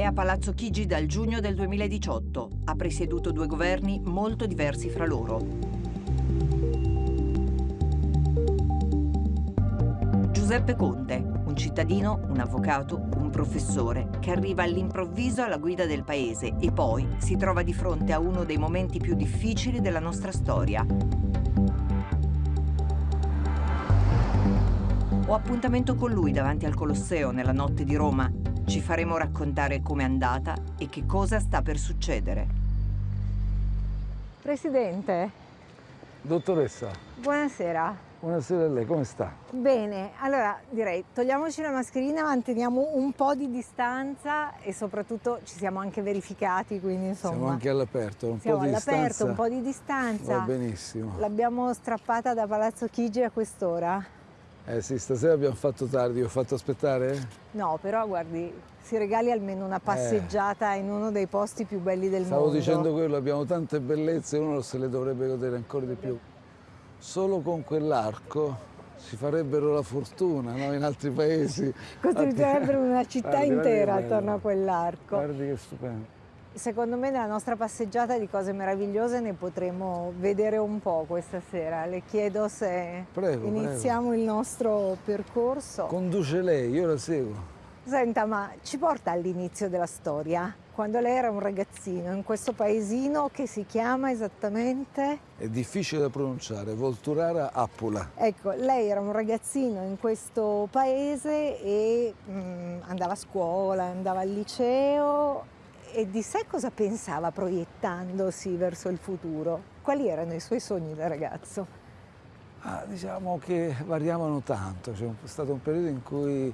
È a Palazzo Chigi dal giugno del 2018. Ha presieduto due governi molto diversi fra loro. Giuseppe Conte, un cittadino, un avvocato, un professore che arriva all'improvviso alla guida del paese e poi si trova di fronte a uno dei momenti più difficili della nostra storia. Ho appuntamento con lui davanti al Colosseo nella notte di Roma ci faremo raccontare com'è andata e che cosa sta per succedere. Presidente. Dottoressa. Buonasera. Buonasera a lei, come sta? Bene, allora direi togliamoci la mascherina, manteniamo un po' di distanza e soprattutto ci siamo anche verificati, quindi insomma... Siamo anche all'aperto, un siamo po' di distanza. all'aperto, un po' di distanza. Va benissimo. L'abbiamo strappata da Palazzo Chigi a quest'ora. Eh sì, stasera abbiamo fatto tardi, ho fatto aspettare? No, però guardi, si regali almeno una passeggiata eh. in uno dei posti più belli del Stavo mondo. Stavo dicendo quello, abbiamo tante bellezze, uno se le dovrebbe godere ancora di più. Solo con quell'arco si farebbero la fortuna no? in altri paesi. Costruirebbero una città guardi, intera guardi attorno a quell'arco. Guardi che stupendo. Secondo me nella nostra passeggiata di cose meravigliose ne potremo vedere un po' questa sera. Le chiedo se prego, iniziamo prego. il nostro percorso. Conduce lei, io la seguo. Senta, ma ci porta all'inizio della storia, quando lei era un ragazzino, in questo paesino che si chiama esattamente? È difficile da pronunciare, Volturara Appula. Ecco, lei era un ragazzino in questo paese e mm, andava a scuola, andava al liceo e di sé cosa pensava proiettandosi verso il futuro? Quali erano i suoi sogni da ragazzo? Ah, diciamo che variavano tanto, c'è stato un periodo in cui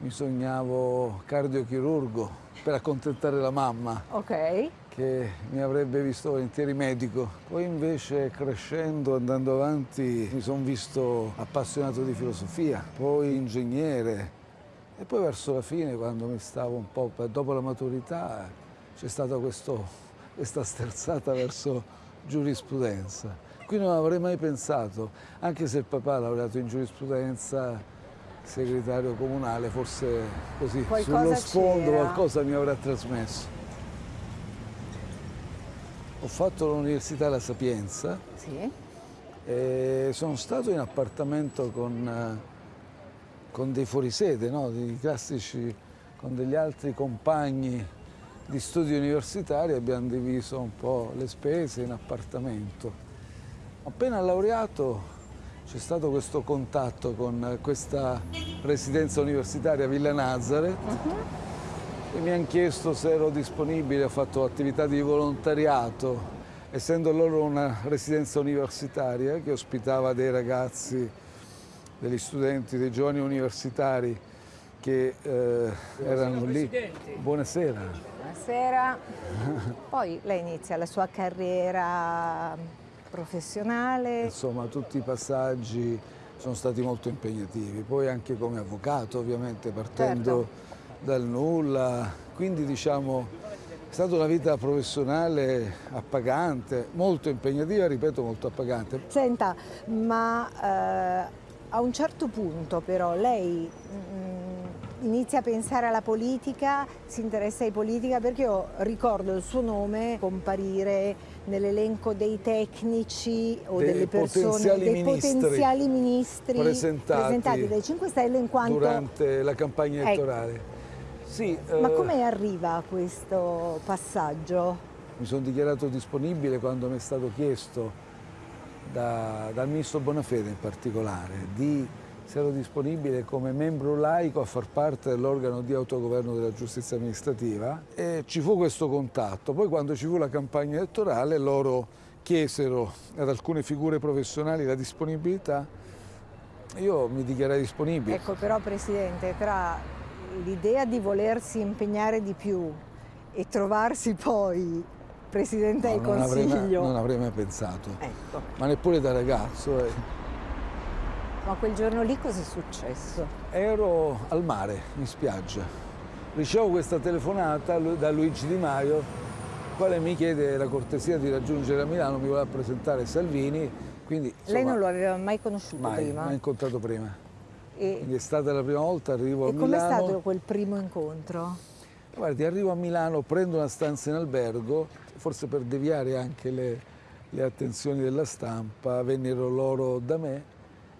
mi sognavo cardiochirurgo per accontentare la mamma. Ok. Che mi avrebbe visto volentieri medico. Poi invece crescendo, andando avanti, mi sono visto appassionato di filosofia, poi ingegnere, e poi verso la fine, quando mi stavo un po', dopo la maturità, c'è stata questo, questa sterzata verso giurisprudenza. Qui non avrei mai pensato, anche se il papà ha lavorato in giurisprudenza, segretario comunale, forse così qualcosa sullo sfondo qualcosa mi avrà trasmesso. Ho fatto l'università La Sapienza sì. e sono stato in appartamento con con dei fuorisede, no? dei classici, con degli altri compagni di studi universitari abbiamo diviso un po' le spese in appartamento. Appena laureato c'è stato questo contatto con questa residenza universitaria Villa Nazareth uh -huh. e mi hanno chiesto se ero disponibile, ho fatto attività di volontariato, essendo loro una residenza universitaria che ospitava dei ragazzi degli studenti, dei giovani universitari che eh, erano lì. Buonasera. Buonasera. Poi lei inizia la sua carriera professionale. Insomma, tutti i passaggi sono stati molto impegnativi, poi anche come avvocato ovviamente, partendo certo. dal nulla, quindi diciamo è stata una vita professionale appagante, molto impegnativa, ripeto molto appagante. Senta, ma eh, a un certo punto però lei mh, inizia a pensare alla politica, si interessa di politica perché io ricordo il suo nome comparire nell'elenco dei tecnici o dei delle persone, potenziali dei ministri potenziali ministri presentati, presentati dai 5 Stelle in quanto... Durante la campagna ecco. elettorale. Ecco. Sì, Ma eh, come arriva questo passaggio? Mi sono dichiarato disponibile quando mi è stato chiesto da, dal ministro Bonafede in particolare, di ero disponibile come membro laico a far parte dell'organo di autogoverno della giustizia amministrativa e ci fu questo contatto. Poi quando ci fu la campagna elettorale loro chiesero ad alcune figure professionali la disponibilità, io mi dichiarai disponibile. Ecco però Presidente, tra l'idea di volersi impegnare di più e trovarsi poi Presidente del no, non Consiglio. Avrei mai, non avrei mai pensato, ecco. ma neppure da ragazzo. Eh. Ma quel giorno lì cosa è successo? Ero al mare, in spiaggia. Ricevo questa telefonata da Luigi Di Maio, quale mi chiede la cortesia di raggiungere a Milano, mi voleva presentare Salvini. Quindi, insomma, Lei non lo aveva mai conosciuto mai, prima? Mai incontrato prima. E... Quindi è stata la prima volta, arrivo e a Milano. E com'è stato quel primo incontro? Guardi, arrivo a Milano, prendo una stanza in albergo, forse per deviare anche le, le attenzioni della stampa, vennero loro da me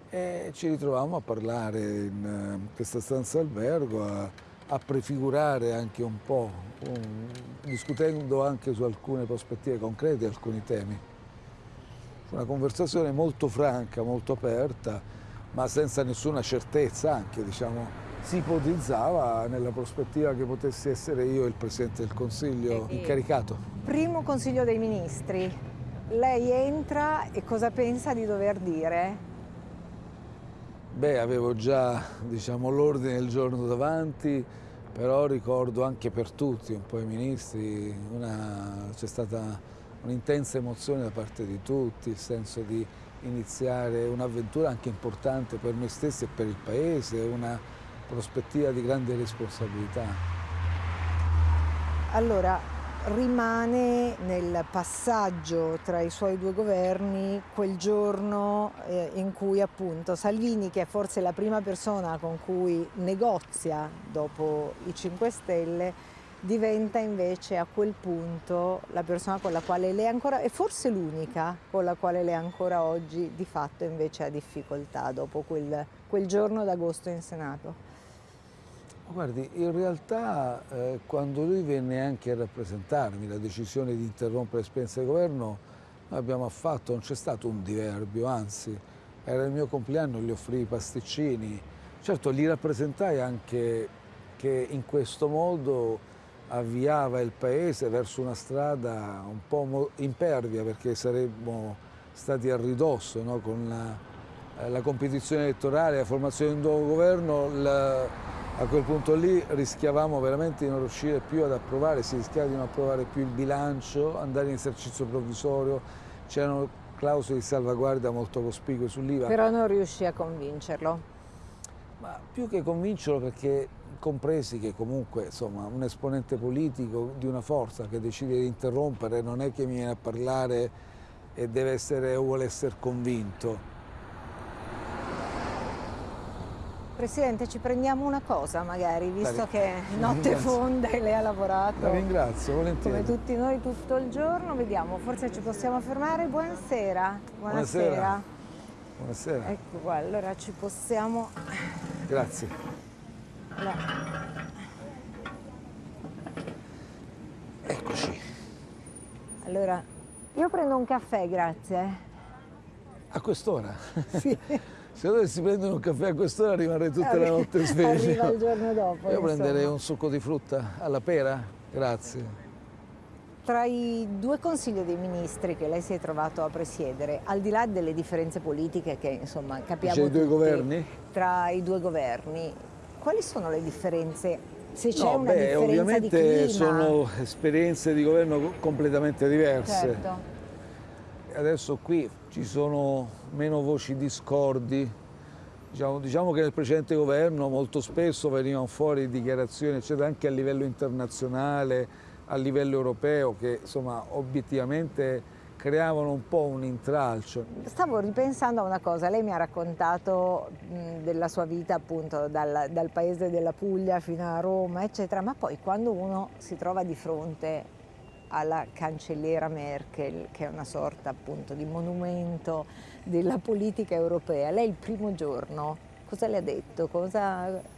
e ci ritrovammo a parlare in eh, questa stanza albergo, a, a prefigurare anche un po', un, discutendo anche su alcune prospettive concrete, alcuni temi. Una conversazione molto franca, molto aperta, ma senza nessuna certezza anche, diciamo, si ipotizzava nella prospettiva che potessi essere io il Presidente del Consiglio incaricato. Primo Consiglio dei Ministri, lei entra e cosa pensa di dover dire? Beh, avevo già diciamo, l'ordine del giorno davanti, però ricordo anche per tutti, un po' i ministri, c'è stata un'intensa emozione da parte di tutti, il senso di iniziare un'avventura anche importante per noi stessi e per il Paese, una prospettiva di grande responsabilità. Allora, rimane nel passaggio tra i suoi due governi quel giorno eh, in cui appunto Salvini, che è forse la prima persona con cui negozia dopo i 5 Stelle, diventa invece a quel punto la persona con la quale lei ancora, e forse l'unica con la quale lei ancora oggi di fatto invece ha difficoltà dopo quel, quel giorno d'agosto in Senato. Guardi, in realtà eh, quando lui venne anche a rappresentarmi la decisione di interrompere l'esperienza di governo, noi abbiamo affatto, non c'è stato un diverbio, anzi, era il mio compleanno, gli offrì i pasticcini. Certo, gli rappresentai anche che in questo modo avviava il Paese verso una strada un po' impervia, perché saremmo stati a ridosso no? con la, la, competizione elettorale, la formazione di un nuovo governo, la, a quel punto lì rischiavamo veramente di non riuscire più ad approvare, si rischiava di non approvare più il bilancio, andare in esercizio provvisorio, c'erano clausole di salvaguardia molto cospicue sull'IVA. Però non riuscì a convincerlo? Ma più che convincerlo perché compresi che comunque insomma, un esponente politico di una forza che decide di interrompere non è che mi viene a parlare e deve essere o vuole essere convinto Presidente, ci prendiamo una cosa magari, visto che notte fonda e lei ha lavorato. La ringrazio, volentieri. Come tutti noi tutto il giorno, vediamo, forse ci possiamo fermare. Buonasera. Buonasera. Buonasera. Ecco qua, allora ci possiamo... Grazie. No. Eccoci. Allora, io prendo un caffè, grazie. A quest'ora? Sì. Se dovessi prendere un caffè a quest'ora rimarrei tutta la notte sveglio. Arriva il giorno dopo. Io prenderei un succo di frutta alla pera? Grazie. Tra i due consigli dei ministri che lei si è trovato a presiedere, al di là delle differenze politiche che insomma capiamo C'è i due tutti, governi? tra i due governi, quali sono le differenze? Se c'è no, una beh, differenza ovviamente di sono esperienze di governo completamente diverse. Certo. Adesso qui ci sono meno voci discordi. Diciamo, diciamo, che nel precedente governo molto spesso venivano fuori dichiarazioni, eccetera, anche a livello internazionale, a livello europeo, che insomma obiettivamente creavano un po' un intralcio. Stavo ripensando a una cosa, lei mi ha raccontato della sua vita appunto dal, dal paese della Puglia fino a Roma, eccetera, ma poi quando uno si trova di fronte alla cancelliera Merkel, che è una sorta appunto di monumento della politica europea. Lei il primo giorno cosa le ha detto? Cosa...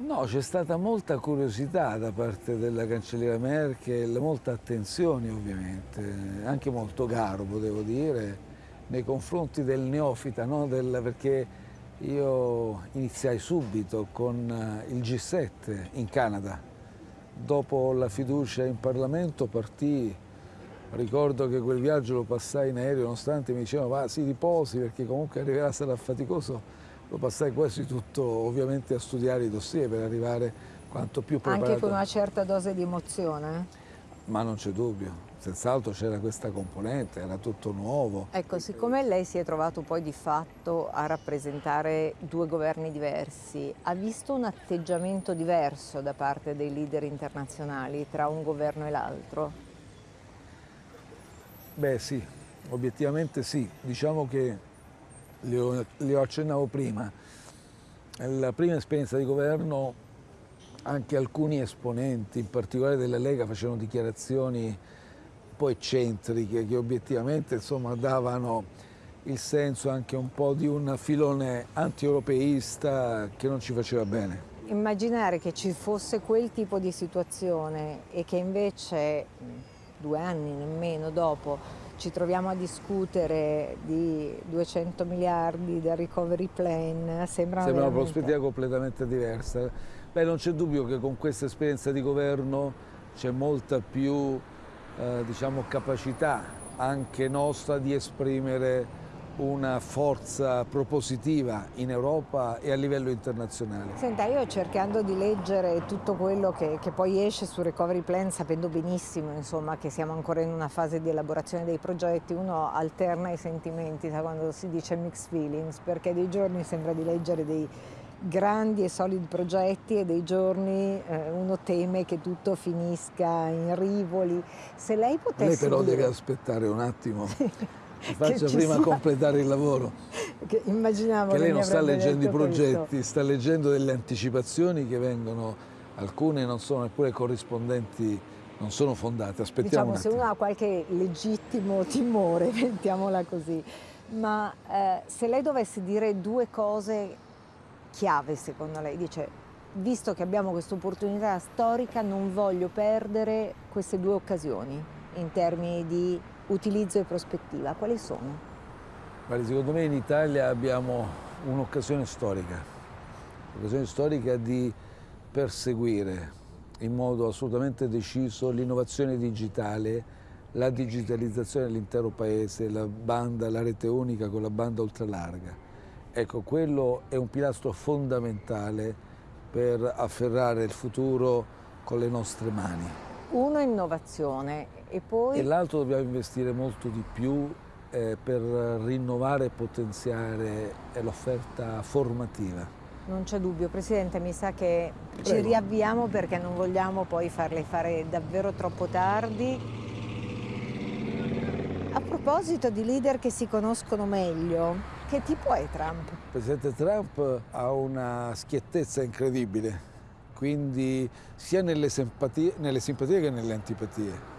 No, c'è stata molta curiosità da parte della cancelliera Merkel, molta attenzione ovviamente, anche molto garbo devo dire, nei confronti del neofita, no? del, perché io iniziai subito con il G7 in Canada, dopo la fiducia in Parlamento partì, ricordo che quel viaggio lo passai in aereo, nonostante mi dicevano va si riposi perché comunque arriverà sarà faticoso, lo passai quasi tutto ovviamente a studiare i dossier per arrivare quanto più preparato. Anche con una certa dose di emozione? Ma non c'è dubbio, senz'altro c'era questa componente, era tutto nuovo. Ecco, siccome lei si è trovato poi di fatto a rappresentare due governi diversi, ha visto un atteggiamento diverso da parte dei leader internazionali tra un governo e l'altro? Beh sì, obiettivamente sì, diciamo che li ho accennavo prima, la prima esperienza di governo anche alcuni esponenti, in particolare della Lega, facevano dichiarazioni po' eccentriche che obiettivamente insomma, davano il senso anche un po' di un filone anti-europeista che non ci faceva bene. Immaginare che ci fosse quel tipo di situazione e che invece due anni nemmeno dopo ci troviamo a discutere di 200 miliardi del recovery plan, sembra, sembra una prospettiva completamente diversa. Beh, non c'è dubbio che con questa esperienza di governo c'è molta più eh, diciamo, capacità anche nostra di esprimere una forza propositiva in Europa e a livello internazionale. Senta, io cercando di leggere tutto quello che, che, poi esce sul recovery plan, sapendo benissimo insomma, che siamo ancora in una fase di elaborazione dei progetti, uno alterna i sentimenti sa, quando si dice mixed feelings, perché dei giorni sembra di leggere dei grandi e solidi progetti e dei giorni eh, uno teme che tutto finisca in rivoli. Se lei potesse Lei però dire... deve aspettare un attimo. Ti faccio prima sia... completare il lavoro. Che immaginavo che lei non sta leggendo i progetti, questo. sta leggendo delle anticipazioni che vengono, alcune non sono neppure corrispondenti, non sono fondate. Aspettiamo diciamo, se uno ha qualche legittimo timore, mettiamola così, ma eh, se lei dovesse dire due cose chiave secondo lei, dice visto che abbiamo questa opportunità storica non voglio perdere queste due occasioni in termini di utilizzo e prospettiva, quali sono? Guardi, secondo me in Italia abbiamo un'occasione storica, un'occasione storica di perseguire in modo assolutamente deciso l'innovazione digitale, la digitalizzazione dell'intero paese, la banda, la rete unica con la banda ultralarga. Ecco, quello è un pilastro fondamentale per afferrare il futuro con le nostre mani. Uno innovazione e poi... E l'altro dobbiamo investire molto di più eh, per rinnovare e potenziare l'offerta formativa. Non c'è dubbio, Presidente, mi sa che Prego. ci riavviamo perché non vogliamo poi farle fare davvero troppo tardi. A proposito di leader che si conoscono meglio, che tipo è Trump? Il Presidente Trump ha una schiettezza incredibile, quindi sia nelle simpatie, nelle simpatie che nelle antipatie.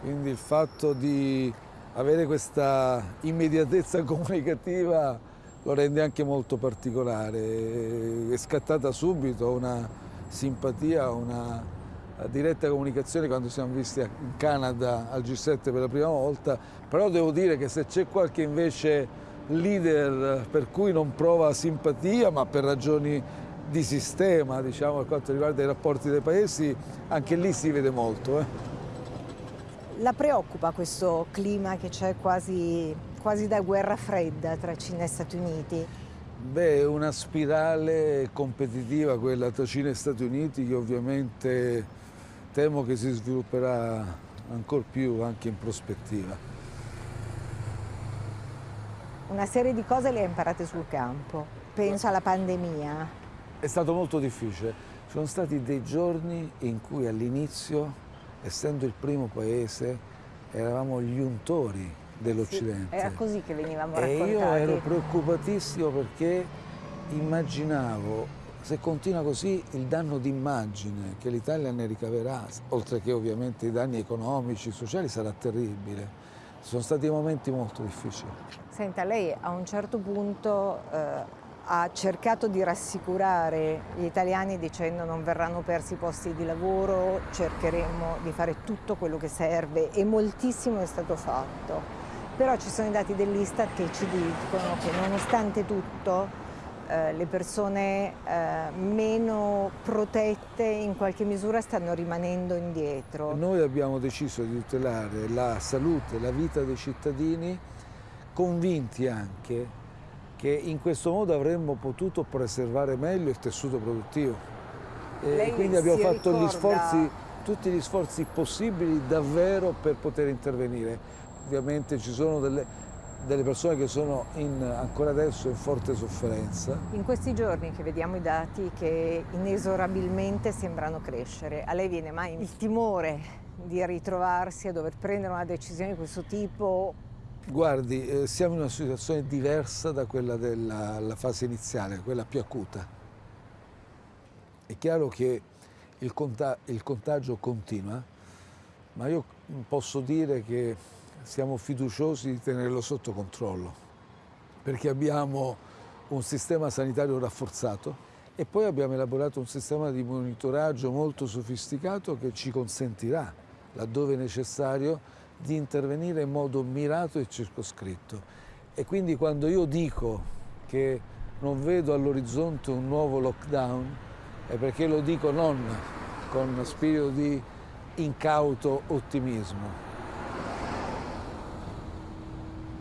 Quindi il fatto di avere questa immediatezza comunicativa lo rende anche molto particolare. È scattata subito una simpatia, una diretta comunicazione quando siamo visti in Canada al G7 per la prima volta, però devo dire che se c'è qualche invece leader per cui non prova simpatia, ma per ragioni di sistema, diciamo, per quanto riguarda i rapporti dei paesi, anche lì si vede molto. Eh. La preoccupa questo clima che c'è quasi, quasi da guerra fredda tra Cina e Stati Uniti? Beh, è una spirale competitiva quella tra Cina e Stati Uniti che ovviamente temo che si svilupperà ancora più anche in prospettiva. Una serie di cose le ha imparate sul campo, penso alla pandemia. È stato molto difficile, ci sono stati dei giorni in cui all'inizio essendo il primo paese, eravamo gli untori dell'Occidente. Sì, era così che venivamo e raccontati. E io ero preoccupatissimo perché immaginavo se continua così il danno d'immagine che l'Italia ne ricaverà, oltre che ovviamente i danni economici, sociali, sarà terribile. Sono stati momenti molto difficili. Senta, lei a un certo punto eh, ha cercato di rassicurare gli italiani dicendo non verranno persi i posti di lavoro, cercheremo di fare tutto quello che serve e moltissimo è stato fatto. Però ci sono i dati dell'Istat che ci dicono che nonostante tutto eh, le persone eh, meno protette in qualche misura stanno rimanendo indietro. Noi abbiamo deciso di tutelare la salute, la vita dei cittadini, convinti anche che in questo modo avremmo potuto preservare meglio il tessuto produttivo. E quindi abbiamo fatto ricorda... gli sforzi, tutti gli sforzi possibili davvero per poter intervenire. Ovviamente ci sono delle, delle persone che sono in, ancora adesso in forte sofferenza. In questi giorni che vediamo i dati che inesorabilmente sembrano crescere, a lei viene mai il timore di ritrovarsi a dover prendere una decisione di questo tipo Guardi, eh, siamo in una situazione diversa da quella della fase iniziale, quella più acuta. È chiaro che il, conta il contagio continua, ma io posso dire che siamo fiduciosi di tenerlo sotto controllo, perché abbiamo un sistema sanitario rafforzato e poi abbiamo elaborato un sistema di monitoraggio molto sofisticato che ci consentirà, laddove necessario, di intervenire in modo mirato e circoscritto. E quindi quando io dico che non vedo all'orizzonte un nuovo lockdown, è perché lo dico non con spirito di incauto ottimismo.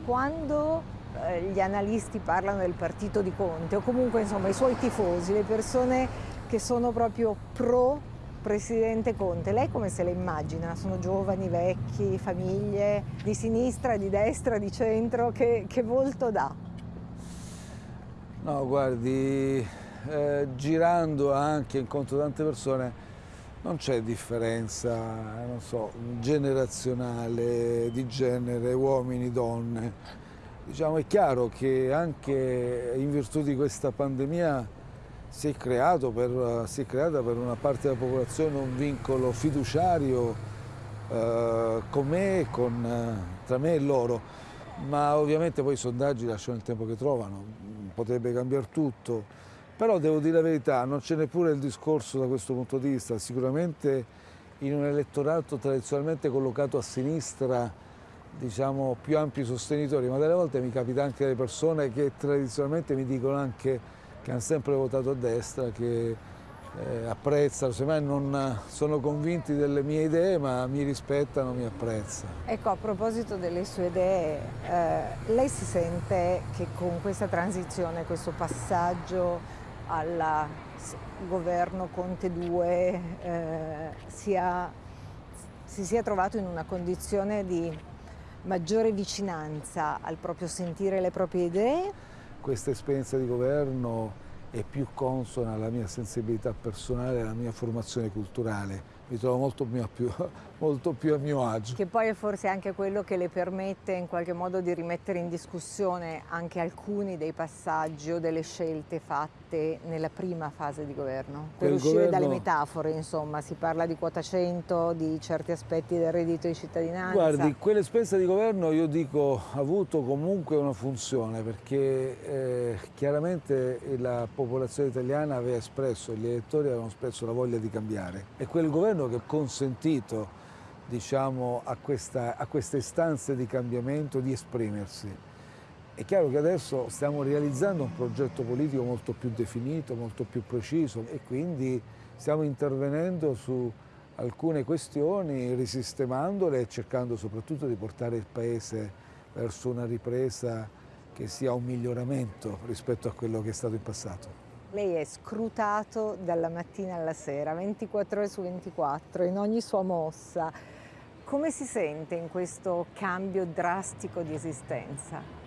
Quando eh, gli analisti parlano del partito di Conte o comunque insomma i suoi tifosi, le persone che sono proprio pro Presidente Conte, lei come se le immagina? Sono giovani, vecchi, famiglie, di sinistra, di destra, di centro, che, che volto dà? No, guardi, eh, girando anche incontro tante persone, non c'è differenza, so, generazionale, di genere, uomini, donne. Diciamo, è chiaro che anche in virtù di questa pandemia si è, per, si è creata per una parte della popolazione un vincolo fiduciario eh, con me, con, eh, tra me e loro, ma ovviamente poi i sondaggi lasciano il tempo che trovano, potrebbe cambiare tutto. Però devo dire la verità, non c'è neppure il discorso da questo punto di vista, sicuramente in un elettorato tradizionalmente collocato a sinistra diciamo più ampi sostenitori, ma delle volte mi capita anche delle persone che tradizionalmente mi dicono anche che hanno sempre votato a destra, che eh, apprezzano, semmai non sono convinti delle mie idee, ma mi rispettano, mi apprezzano. Ecco, a proposito delle sue idee, eh, lei si sente che con questa transizione, questo passaggio al governo Conte 2 eh, sia, si sia trovato in una condizione di maggiore vicinanza al proprio sentire le proprie idee? Questa esperienza di governo è più consona alla mia sensibilità personale e alla mia formazione culturale mi trovo molto più, molto più, a mio agio. Che poi è forse anche quello che le permette in qualche modo di rimettere in discussione anche alcuni dei passaggi o delle scelte fatte nella prima fase di governo. Per uscire governo... dalle metafore, insomma, si parla di quota 100, di certi aspetti del reddito di cittadinanza. Guardi, quell'esperienza di governo io dico ha avuto comunque una funzione perché eh, chiaramente la popolazione italiana aveva espresso, gli elettori avevano espresso la voglia di cambiare e quel governo governo che ha consentito diciamo, a, questa, a queste istanze di cambiamento di esprimersi. È chiaro che adesso stiamo realizzando un progetto politico molto più definito, molto più preciso e quindi stiamo intervenendo su alcune questioni, risistemandole e cercando soprattutto di portare il Paese verso una ripresa che sia un miglioramento rispetto a quello che è stato in passato. Lei è scrutato dalla mattina alla sera, 24 ore su 24, in ogni sua mossa. Come si sente in questo cambio drastico di esistenza?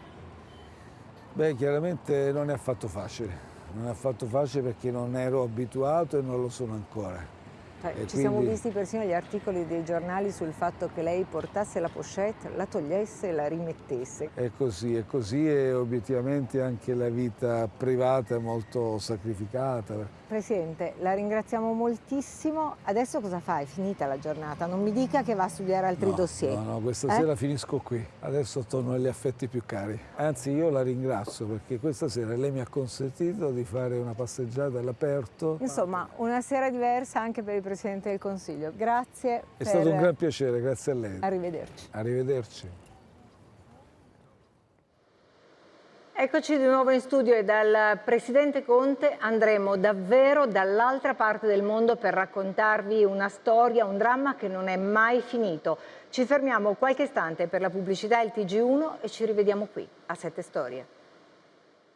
Beh, chiaramente non è affatto facile. Non è affatto facile perché non ero abituato e non lo sono ancora. Cioè, ci quindi... siamo visti persino gli articoli dei giornali sul fatto che lei portasse la pochette, la togliesse e la rimettesse. È così, è così e obiettivamente anche la vita privata è molto sacrificata. Presidente, la ringraziamo moltissimo. Adesso cosa fa? È finita la giornata? Non mi dica che va a studiare altri no, dossier. No, no, questa eh? sera finisco qui. Adesso torno agli affetti più cari. Anzi, io la ringrazio perché questa sera lei mi ha consentito di fare una passeggiata all'aperto. Insomma, una sera diversa anche per il Presidente del Consiglio. Grazie. È per... stato un gran piacere, grazie a lei. Arrivederci. Arrivederci. Eccoci di nuovo in studio e dal Presidente Conte andremo davvero dall'altra parte del mondo per raccontarvi una storia, un dramma che non è mai finito. Ci fermiamo qualche istante per la pubblicità e il TG1 e ci rivediamo qui a Sette Storie.